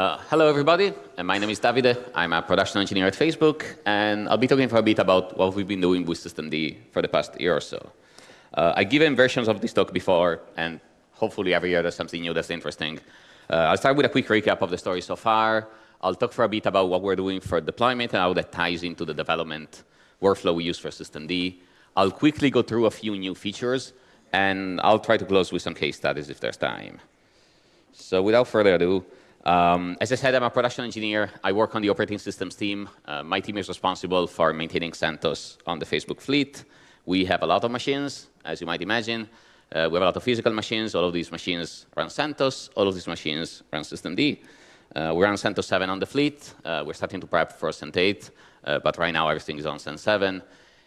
Uh, hello, everybody. Uh, my name is Davide. I'm a production engineer at Facebook, and I'll be talking for a bit about what we've been doing with systemd for the past year or so. Uh, I've given versions of this talk before, and hopefully every year there's something new that's interesting. Uh, I'll start with a quick recap of the story so far. I'll talk for a bit about what we're doing for deployment and how that ties into the development workflow we use for systemd. I'll quickly go through a few new features, and I'll try to close with some case studies if there's time. So without further ado, um, as I said, I'm a production engineer. I work on the operating systems team. Uh, my team is responsible for maintaining CentOS on the Facebook fleet. We have a lot of machines, as you might imagine. Uh, we have a lot of physical machines. All of these machines run CentOS. All of these machines run systemd. Uh, we run CentOS 7 on the fleet. Uh, we're starting to prep for CentOS 8, uh, but right now everything is on CentOS 7.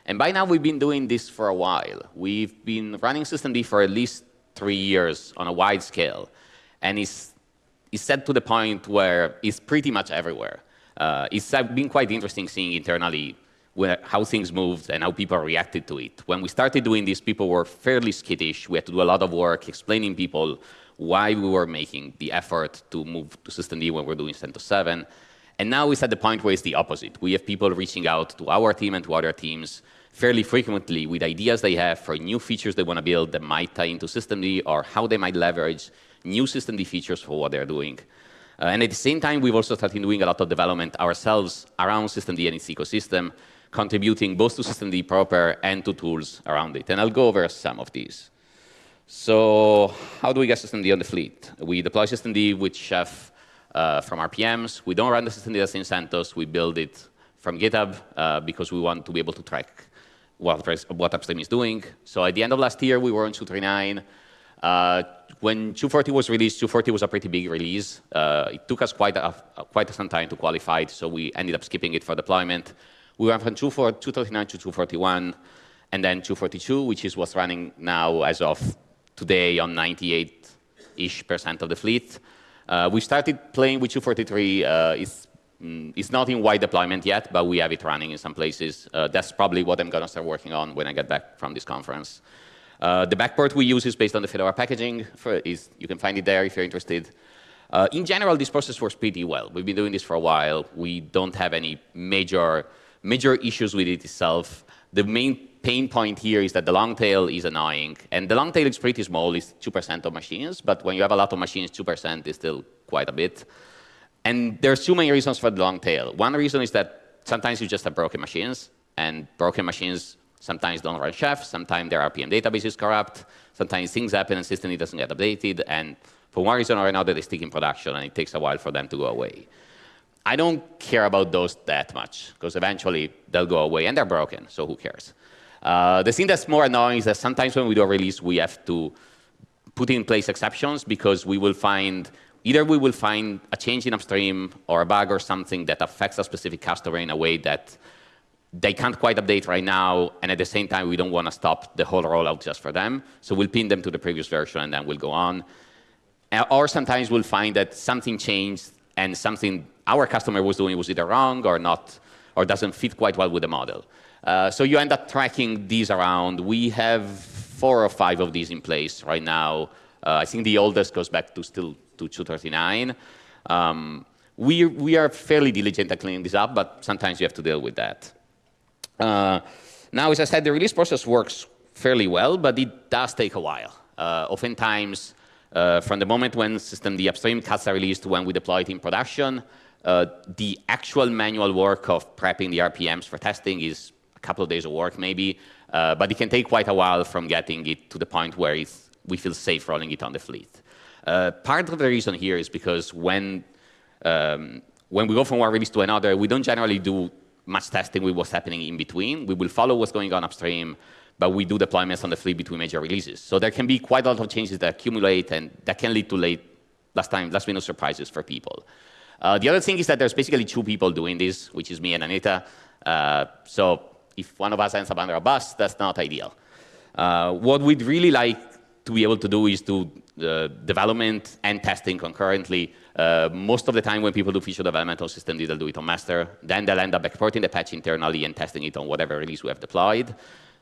And by now we've been doing this for a while. We've been running systemd for at least three years on a wide scale. And it's is set to the point where it's pretty much everywhere. Uh, it's been quite interesting seeing internally where, how things moved and how people reacted to it. When we started doing this, people were fairly skittish. We had to do a lot of work explaining people why we were making the effort to move to systemd when we're doing CentOS 7. And now it's at the point where it's the opposite. We have people reaching out to our team and to other teams fairly frequently with ideas they have for new features they want to build that might tie into systemd or how they might leverage new systemd features for what they're doing. Uh, and at the same time, we've also started doing a lot of development ourselves around systemd and its ecosystem, contributing both to systemd proper and to tools around it. And I'll go over some of these. So how do we get systemd on the fleet? We deploy systemd with Chef uh, from RPMs. We don't run the systemd as in CentOS. We build it from GitHub uh, because we want to be able to track what, what upstream is doing. So at the end of last year, we were on 239. Uh, when 240 was released, 240 was a pretty big release. Uh, it took us quite, a, quite some time to qualify it, so we ended up skipping it for deployment. We went from 239 to 241, and then 242, which is what's running now as of today on 98-ish percent of the fleet. Uh, we started playing with 243. Uh, it's, mm, it's not in wide deployment yet, but we have it running in some places. Uh, that's probably what I'm going to start working on when I get back from this conference. Uh, the backport we use is based on the Fedora packaging. For, is, you can find it there if you're interested. Uh, in general, this process works pretty well. We've been doing this for a while. We don't have any major, major issues with it itself. The main pain point here is that the long tail is annoying. And the long tail is pretty small. It's 2% of machines. But when you have a lot of machines, 2% is still quite a bit. And there's two main reasons for the long tail. One reason is that sometimes you just have broken machines. And broken machines sometimes don't run chef, sometimes their RPM database is corrupt, sometimes things happen and system doesn't get updated, and for one reason or another, they stick in production, and it takes a while for them to go away. I don't care about those that much, because eventually they'll go away, and they're broken, so who cares? Uh, the thing that's more annoying is that sometimes when we do a release, we have to put in place exceptions, because we will find, either we will find a change in upstream or a bug or something that affects a specific customer in a way that they can't quite update right now, and at the same time, we don't want to stop the whole rollout just for them. So we'll pin them to the previous version, and then we'll go on. Uh, or sometimes we'll find that something changed, and something our customer was doing was either wrong or not, or doesn't fit quite well with the model. Uh, so you end up tracking these around. We have four or five of these in place right now. Uh, I think the oldest goes back to still to 239. Um, we, we are fairly diligent at cleaning this up, but sometimes you have to deal with that. Uh, now, as I said, the release process works fairly well, but it does take a while. Uh, oftentimes, uh, from the moment when systemd upstream cuts are released to when we deploy it in production, uh, the actual manual work of prepping the RPMs for testing is a couple of days of work maybe, uh, but it can take quite a while from getting it to the point where we feel safe rolling it on the fleet. Part of the reason here is because when, um, when we go from one release to another, we don't generally do much testing with what's happening in between. We will follow what's going on upstream, but we do deployments on the fleet between major releases. So there can be quite a lot of changes that accumulate, and that can lead to late, last time, last minute surprises for people. Uh, the other thing is that there's basically two people doing this, which is me and Anita. Uh, so if one of us ends up under a bus, that's not ideal. Uh, what we'd really like to be able to do is do uh, development and testing concurrently uh, most of the time when people do feature development on systemd, they'll do it on master. Then they'll end up exporting the patch internally and testing it on whatever release we have deployed.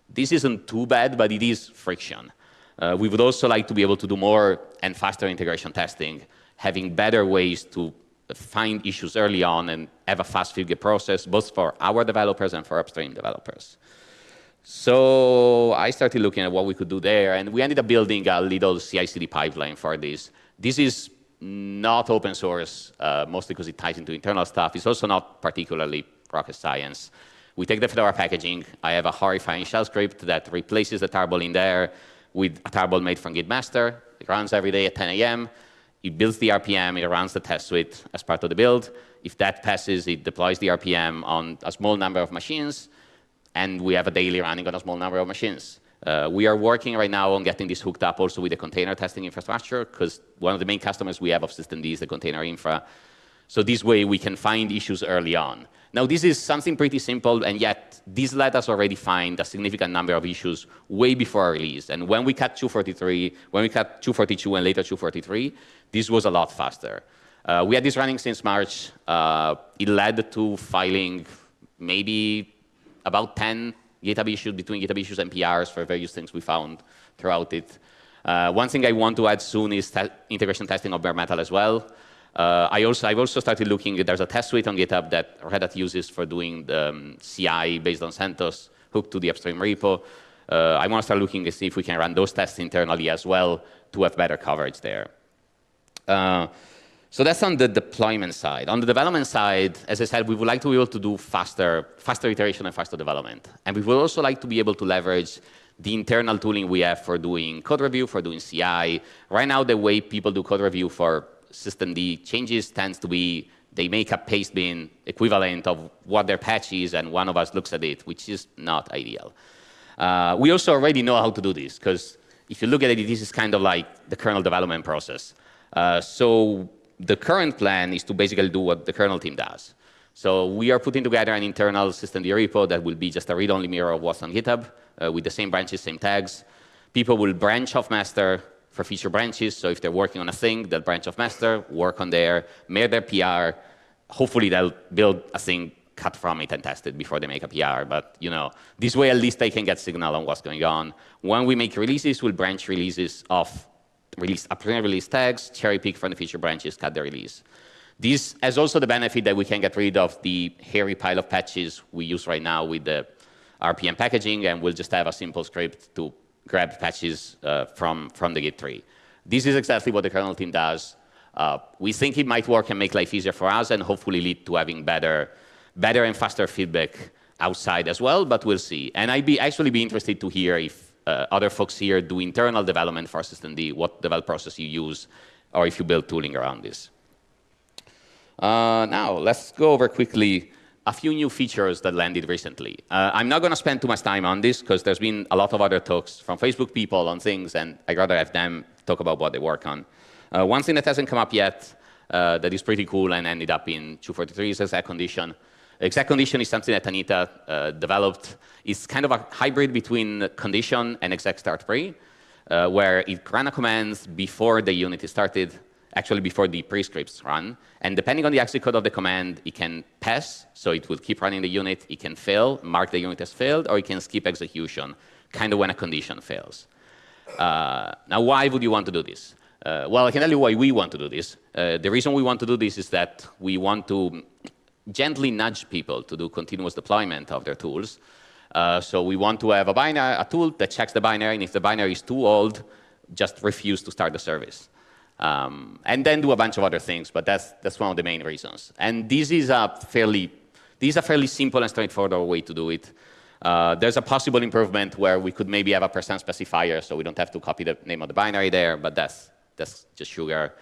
This isn't too bad, but it is friction. Uh, we would also like to be able to do more and faster integration testing, having better ways to find issues early on and have a fast feedback process, both for our developers and for upstream developers. So I started looking at what we could do there, and we ended up building a little CI/CD pipeline for this. This is not open source, uh, mostly because it ties into internal stuff. It's also not particularly rocket science. We take the Fedora packaging. I have a horrifying shell script that replaces the tarball in there with a tarball made from Git master. It runs every day at 10 a.m. It builds the RPM. It runs the test suite as part of the build. If that passes, it deploys the RPM on a small number of machines and we have a daily running on a small number of machines. Uh, we are working right now on getting this hooked up also with the container testing infrastructure, because one of the main customers we have of systemd is the container infra. So this way we can find issues early on. Now this is something pretty simple, and yet this let us already find a significant number of issues way before our release. And when we cut 243, when we cut 242 and later 243, this was a lot faster. Uh, we had this running since March. Uh, it led to filing maybe about 10 GitHub issues between GitHub issues and PRs for various things we found throughout it. Uh, one thing I want to add soon is te integration testing of bare metal as well. Uh, I also, I've also started looking, there's a test suite on GitHub that Red Hat uses for doing the um, CI based on CentOS hooked to the upstream repo. Uh, I want to start looking to see if we can run those tests internally as well to have better coverage there. Uh, so that's on the deployment side. On the development side, as I said, we would like to be able to do faster, faster iteration and faster development. And we would also like to be able to leverage the internal tooling we have for doing code review, for doing CI. Right now, the way people do code review for system D changes tends to be they make a paste bin equivalent of what their patch is, and one of us looks at it, which is not ideal. Uh, we also already know how to do this, because if you look at it, this is kind of like the kernel development process. Uh, so the current plan is to basically do what the kernel team does. So we are putting together an internal systemd repo that will be just a read-only mirror of what's on GitHub uh, with the same branches, same tags. People will branch off master for feature branches. So if they're working on a thing, they'll branch off master, work on there, make their PR. Hopefully they'll build a thing cut from it and test it before they make a PR. But you know, this way at least they can get signal on what's going on. When we make releases, we'll branch releases off release, upstream release tags, cherry pick from the feature branches, cut the release. This has also the benefit that we can get rid of the hairy pile of patches we use right now with the RPM packaging, and we'll just have a simple script to grab patches uh, from, from the Git tree. This is exactly what the kernel team does. Uh, we think it might work and make life easier for us and hopefully lead to having better, better and faster feedback outside as well, but we'll see. And I'd be actually be interested to hear if uh, other folks here do internal development for systemd, what develop process you use, or if you build tooling around this. Uh, now, let's go over quickly a few new features that landed recently. Uh, I'm not going to spend too much time on this because there's been a lot of other talks from Facebook people on things, and I'd rather have them talk about what they work on. Uh, one thing that hasn't come up yet uh, that is pretty cool and ended up in 243 is exec condition. Exec condition is something that Anita uh, developed. It's kind of a hybrid between condition and exec start pre, uh, where it ran a command before the unit is started, actually before the prescripts run. And depending on the exit code of the command, it can pass, so it will keep running the unit. It can fail, mark the unit as failed, or it can skip execution, kind of when a condition fails. Uh, now, why would you want to do this? Uh, well, I can tell you why we want to do this. Uh, the reason we want to do this is that we want to gently nudge people to do continuous deployment of their tools. Uh, so we want to have a, binary, a tool that checks the binary, and if the binary is too old, just refuse to start the service. Um, and then do a bunch of other things, but that's, that's one of the main reasons. And this is a fairly, this is a fairly simple and straightforward way to do it. Uh, there's a possible improvement where we could maybe have a percent specifier, so we don't have to copy the name of the binary there, but that's, that's just sugar.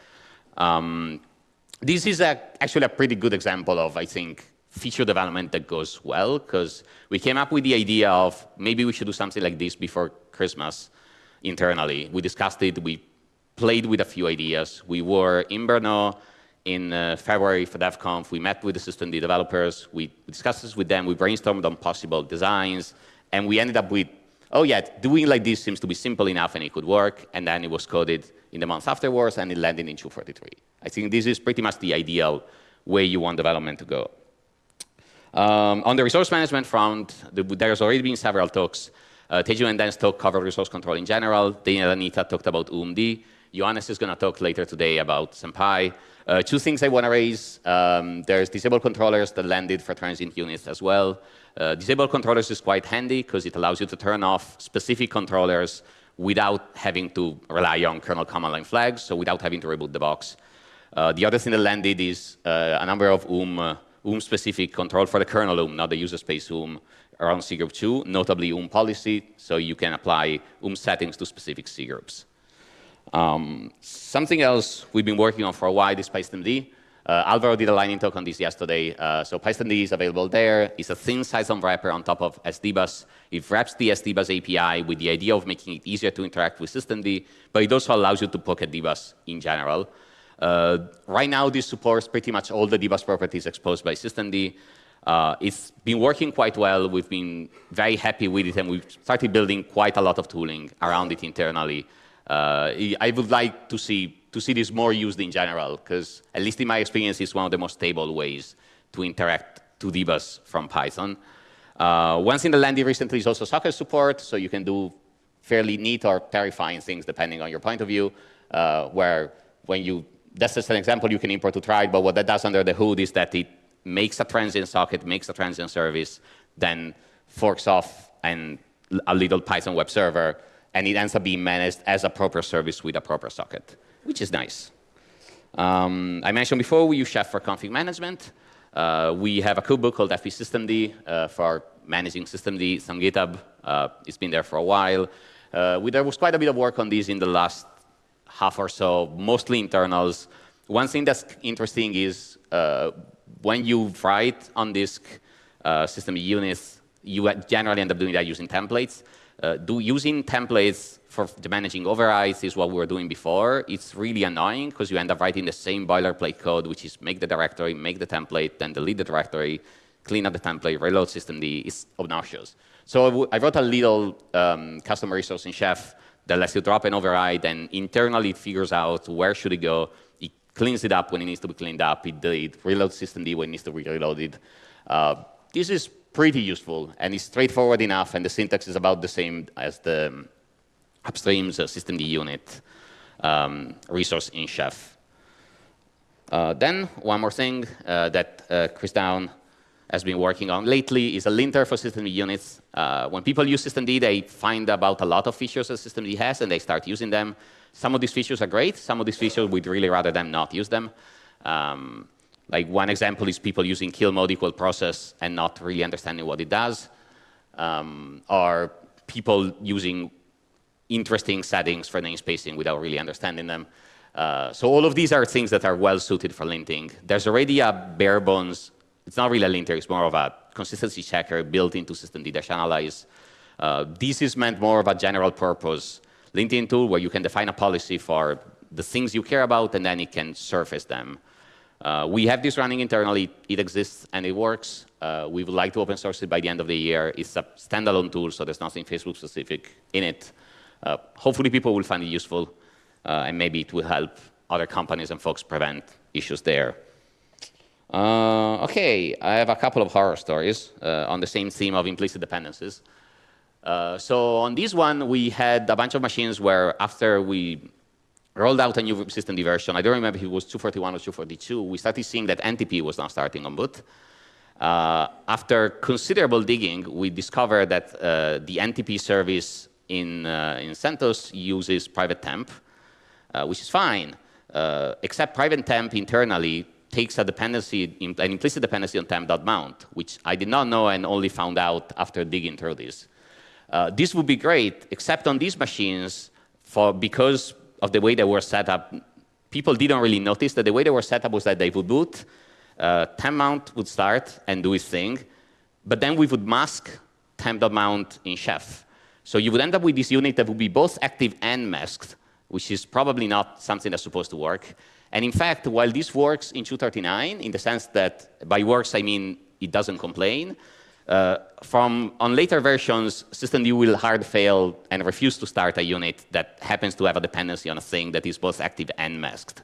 Um, this is a, actually a pretty good example of, I think, feature development that goes well, because we came up with the idea of maybe we should do something like this before Christmas internally. We discussed it, we played with a few ideas. We were in Brno in uh, February for DevConf. We met with the systemd developers. We discussed this with them. We brainstormed on possible designs. And we ended up with, oh yeah, doing like this seems to be simple enough and it could work. And then it was coded in the months afterwards and it landed in 243. I think this is pretty much the ideal way you want development to go. Um, on the resource management front, the, there's already been several talks. Uh, Tejun and Dan's talk covered resource control in general. Daniel and Anita talked about oomd. Johannes is going to talk later today about Senpai. Uh, two things I want to raise. Um, there's disabled controllers that landed for transient units as well. Uh, disabled controllers is quite handy because it allows you to turn off specific controllers without having to rely on kernel command line flags, so without having to reboot the box. Uh, the other thing that landed is uh, a number of UM, uh, UM specific control for the kernel UM, not the user space UM around cgroup 2, notably UM policy, so you can apply UM settings to specific cgroups. Um, something else we've been working on for a while is pystemd. Uh, Alvaro did a lightning talk on this yesterday. Uh, so pystemd is available there. It's a thin Cython wrapper on top of SDBus. It wraps the SDBus API with the idea of making it easier to interact with systemd, but it also allows you to poke pocket dbus in general. Uh, right now, this supports pretty much all the dbus properties exposed by systemd. Uh, it's been working quite well. We've been very happy with it, and we've started building quite a lot of tooling around it internally. Uh, I would like to see to see this more used in general, because at least in my experience, it's one of the most stable ways to interact to dbus from Python. Uh, one thing that landed recently is also socket support, so you can do fairly neat or terrifying things depending on your point of view, uh, where when you, that's just an example you can import to try, but what that does under the hood is that it makes a transient socket, makes a transient service, then forks off and a little Python web server, and it ends up being managed as a proper service with a proper socket which is nice. Um, I mentioned before we use Chef for config management. Uh, we have a cookbook called fb_systemd uh, for managing systemd. It's on GitHub. Uh, it's been there for a while. Uh, we, there was quite a bit of work on this in the last half or so, mostly internals. One thing that's interesting is uh, when you write on disk uh, systemd units, you generally end up doing that using templates. Do using templates for managing overrides is what we were doing before. It's really annoying because you end up writing the same boilerplate code, which is make the directory, make the template, then delete the directory, clean up the template, reload systemd. It's obnoxious. So I wrote a little um, custom resource in Chef that lets you drop an override, and internally it figures out where should it go. It cleans it up when it needs to be cleaned up. It, it reloads systemd when it needs to be reloaded. Uh, this is pretty useful, and it's straightforward enough, and the syntax is about the same as the upstreams uh, systemd unit um, resource in Chef. Uh, then one more thing uh, that uh, Chris Down has been working on lately is a linter for systemd units. Uh, when people use systemd, they find about a lot of features that systemd has, and they start using them. Some of these features are great. Some of these features, we'd really rather them not use them. Um, like one example is people using kill mode equal process and not really understanding what it does. Um, or people using interesting settings for namespacing without really understanding them. Uh, so all of these are things that are well suited for linting. There's already a bare bones, it's not really a linter, it's more of a consistency checker built into systemd-analyze. Uh, this is meant more of a general purpose linting tool where you can define a policy for the things you care about and then it can surface them. Uh, we have this running internally. It exists and it works. Uh, we would like to open source it by the end of the year. It's a standalone tool, so there's nothing Facebook specific in it. Uh, hopefully people will find it useful, uh, and maybe it will help other companies and folks prevent issues there. Uh, okay, I have a couple of horror stories uh, on the same theme of implicit dependencies. So on this one, we had a bunch of machines where after we rolled out a new systemd version, I don't remember if it was 241 or 242, we started seeing that NTP was now starting on boot. Uh, after considerable digging, we discovered that the NTP service in, uh, in CentOS uses private temp, uh, which is fine, uh, except private temp internally takes a dependency, an implicit dependency on tmp.mount, which I did not know and only found out after digging through this. Uh, this would be great, except on these machines, for because of the way they were set up, people didn't really notice that the way they were set up was that they would boot, uh, tmp.mount would start and do its thing, but then we would mask tmp.mount in Chef. So you would end up with this unit that would be both active and masked, which is probably not something that's supposed to work. And in fact, while this works in 239, in the sense that by works I mean it doesn't complain, uh, from on later versions, systemd will hard fail and refuse to start a unit that happens to have a dependency on a thing that is both active and masked.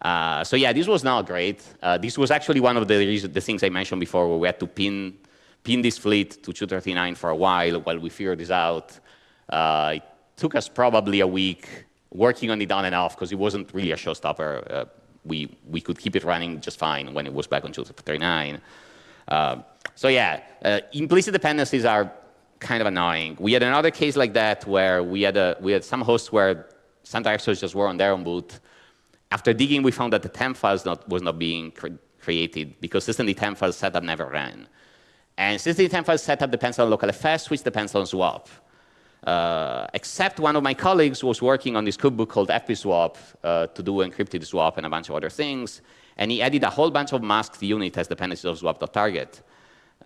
Uh, so yeah, this was not great. Uh, this was actually one of the, the things I mentioned before where we had to pin pinned this fleet to 239 for a while while we figured this out. Uh, it took us probably a week working on it on and off because it wasn't really a showstopper. Uh, we, we could keep it running just fine when it was back on 239. So yeah, uh, implicit dependencies are kind of annoying. We had another case like that where we had, a, we had some hosts where some directories just were on their own boot. After digging, we found that the temp files not, was not being cre created because systemd temp file setup never ran. And systemd temp file setup depends on localfs, which depends on swap. Uh, except one of my colleagues was working on this cookbook called fb_swap uh, to do encrypted swap and a bunch of other things. And he added a whole bunch of masked unit as dependencies of swap.target,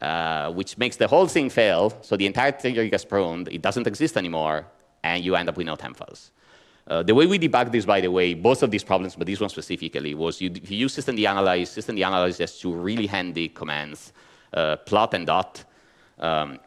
uh, which makes the whole thing fail. So the entire thing gets pruned. It doesn't exist anymore. And you end up with no temp files. Uh, the way we debug this, by the way, both of these problems, but this one specifically, was you, you use systemd analyze. Systemd analyze has two really handy commands, uh, plot and dot. Um,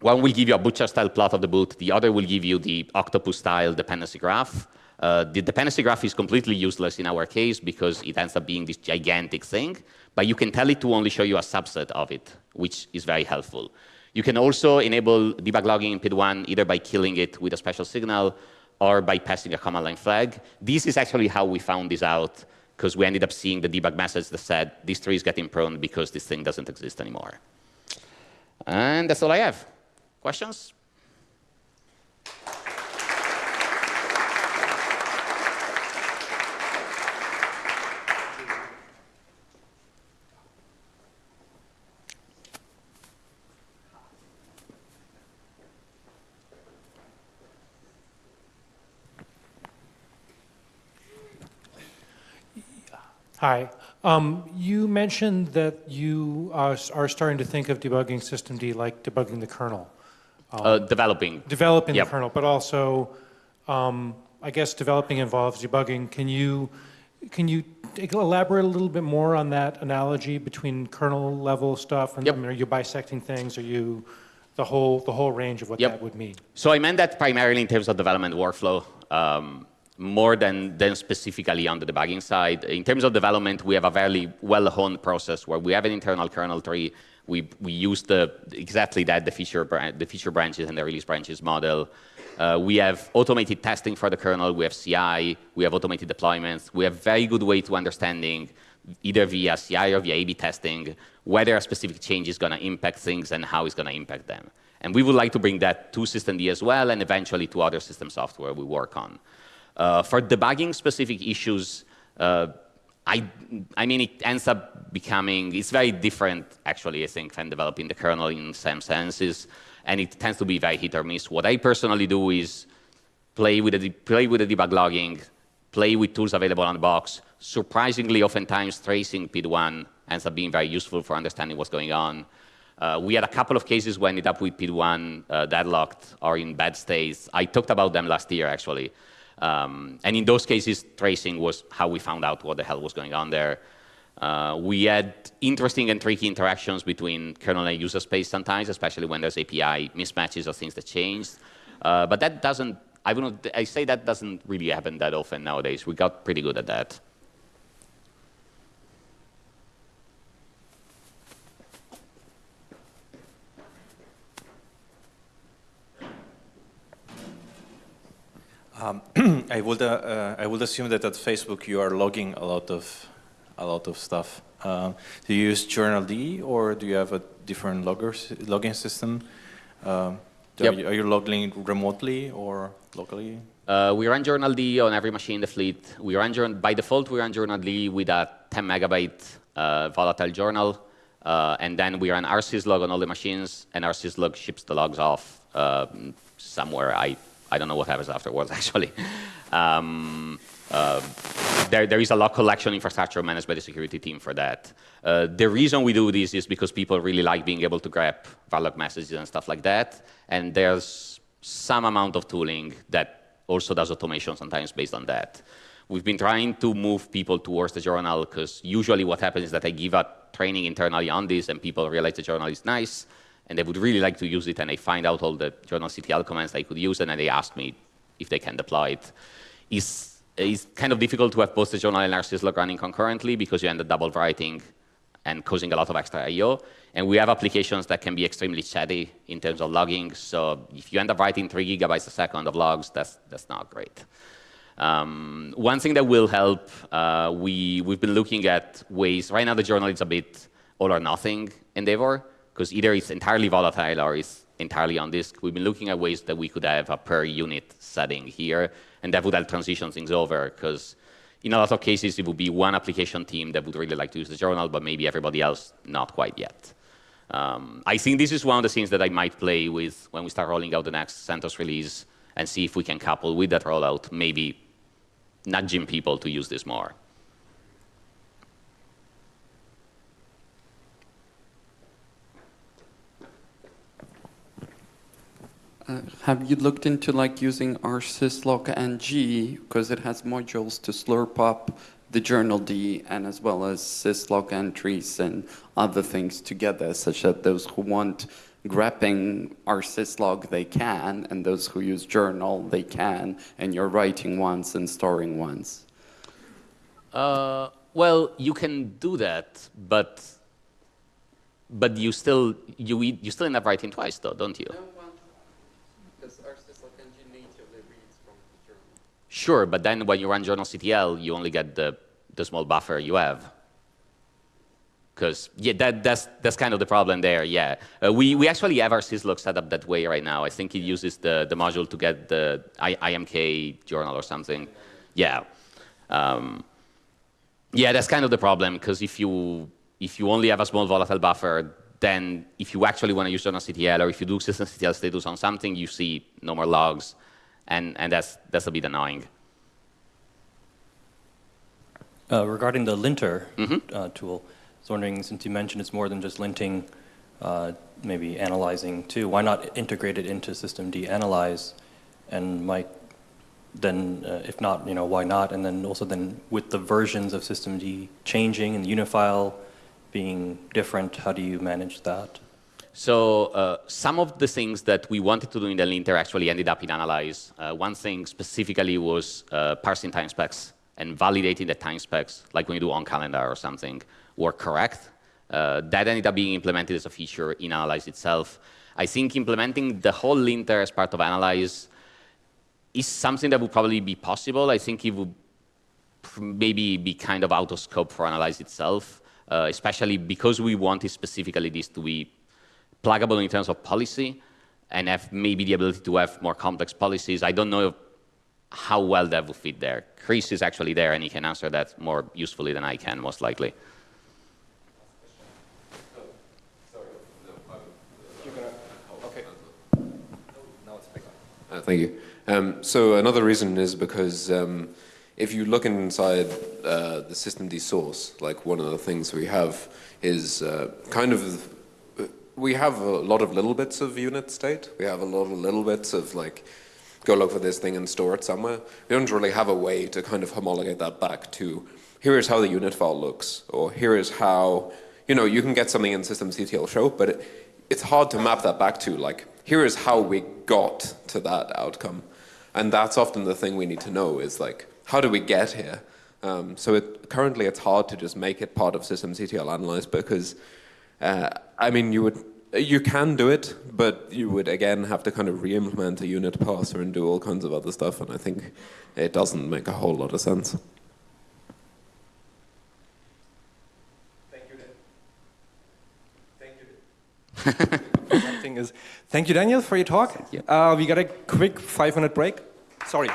one will give you a butcher-style plot of the boot. The other will give you the octopus-style dependency graph. Uh, the dependency graph is completely useless in our case because it ends up being this gigantic thing, but you can tell it to only show you a subset of it, which is very helpful. You can also enable debug logging in PID1 either by killing it with a special signal or by passing a command line flag. This is actually how we found this out because we ended up seeing the debug message that said this tree is getting pruned because this thing doesn't exist anymore. And that's all I have. Questions? Hi. Um, you mentioned that you uh, are starting to think of debugging systemd like debugging the kernel. Um, uh, developing. Developing yep. the kernel, but also, um, I guess developing involves debugging. Can you, can you elaborate a little bit more on that analogy between kernel level stuff? And yep. I mean, are you bisecting things? Are you the whole, the whole range of what yep. that would mean? So I meant that primarily in terms of development workflow. Um, more than, than specifically on the debugging side. In terms of development, we have a very well-honed process where we have an internal kernel tree. We, we use the, exactly that, the feature, the feature branches and the release branches model. Uh, we have automated testing for the kernel. We have CI. We have automated deployments. We have very good way to understanding, either via CI or via A-B testing, whether a specific change is going to impact things and how it's going to impact them. And we would like to bring that to systemd as well and eventually to other system software we work on. Uh, for debugging specific issues, uh, I, I mean, it ends up becoming, it's very different, actually, I think, than developing the kernel in some senses, and it tends to be very hit or miss. What I personally do is play with the, play with the debug logging, play with tools available on the box. Surprisingly, oftentimes, tracing PID1 ends up being very useful for understanding what's going on. Uh, we had a couple of cases where ended up with PID1 uh, deadlocked or in bad states. I talked about them last year, actually. Um, and in those cases, tracing was how we found out what the hell was going on there. Uh, we had interesting and tricky interactions between kernel and user space sometimes, especially when there's API mismatches or things that changed. Uh, but that doesn't, I, not I say that doesn't really happen that often nowadays. We got pretty good at that. Um, I would uh, uh, I would assume that at Facebook you are logging a lot of a lot of stuff. Uh, do you use journald or do you have a different loggers logging system? Um, yep. are, you, are, you, logging remotely or locally? Uh, we run journald on every machine in the fleet. We run by default we run journald with a 10 megabyte uh, volatile journal, uh, and then we run rsyslog on all the machines, and rsyslog ships the logs off somewhere. I I don't know what happens afterwards, actually. Um, uh, there, there is a log collection infrastructure managed by the security team for that. Uh, the reason we do this is because people really like being able to grab log messages and stuff like that. And there's some amount of tooling that also does automation sometimes based on that. We've been trying to move people towards the journal because usually what happens is that I give a training internally on this and people realize the journal is nice and they would really like to use it, and they find out all the journalctl commands they could use, and then they ask me if they can deploy it. It's, it's kind of difficult to have both the journal and rsyslog running concurrently because you end up double writing and causing a lot of extra I.O. And we have applications that can be extremely chatty in terms of logging. So if you end up writing three gigabytes a second of logs, that's, that's not great. Um, one thing that will help, uh, we, we've been looking at ways, right now the journal is a bit all or nothing endeavor, because either it's entirely volatile or it's entirely on disk. We've been looking at ways that we could have a per unit setting here, and that would help transition things over, because in a lot of cases, it would be one application team that would really like to use the journal, but maybe everybody else not quite yet. Um, I think this is one of the things that I might play with when we start rolling out the next CentOS release and see if we can couple with that rollout, maybe nudging people to use this more. Uh, have you looked into like using rsyslog ng because it has modules to slurp up the journal D and as well as syslog entries and other things together, such that those who want grepping rsyslog they can, and those who use journal they can, and you're writing once and storing once. Uh, well, you can do that, but but you still you you still end up writing twice, though, don't you? Sure, but then when you run journalctl, you only get the, the small buffer you have. Because yeah, that, that's, that's kind of the problem there, yeah. Uh, we, we actually have our syslog set up that way right now. I think it uses the, the module to get the I, IMK journal or something. Yeah. Um, yeah, that's kind of the problem, because if you, if you only have a small volatile buffer, then if you actually want to use journalctl, or if you do systemctl status on something, you see no more logs and, and that's, that's a bit annoying. Uh, regarding the linter mm -hmm. uh, tool, I was wondering, since you mentioned it's more than just linting, uh, maybe analyzing too, why not integrate it into systemd analyze and might then, uh, if not, you know, why not? And then also then with the versions of systemd changing and the unit file being different, how do you manage that? So uh, some of the things that we wanted to do in the linter actually ended up in analyze. Uh, one thing specifically was uh, parsing time specs and validating the time specs, like when you do on calendar or something, were correct. Uh, that ended up being implemented as a feature in analyze itself. I think implementing the whole linter as part of analyze is something that would probably be possible. I think it would maybe be kind of out of scope for analyze itself, uh, especially because we wanted specifically this to be pluggable in terms of policy and have maybe the ability to have more complex policies. I don't know how well that will fit there. Chris is actually there and he can answer that more usefully than I can, most likely. Uh, thank you. Um, so another reason is because um, if you look inside uh, the systemd source, like one of the things we have is uh, kind of we have a lot of little bits of unit state. We have a lot of little bits of like, go look for this thing and store it somewhere. We don't really have a way to kind of homologate that back to, here is how the unit file looks, or here is how, you know, you can get something in systemctl show, but it, it's hard to map that back to, like, here is how we got to that outcome. And that's often the thing we need to know is like, how do we get here? Um, so it, currently it's hard to just make it part of systemctl analyze because uh, I mean, you would you can do it, but you would again have to kind of re-implement a unit parser and do all kinds of other stuff, and I think it doesn't make a whole lot of sense. Thank you, Thank you. Something is. Thank you, Daniel, for your talk. You. Uh, we got a quick five-minute break. Sorry.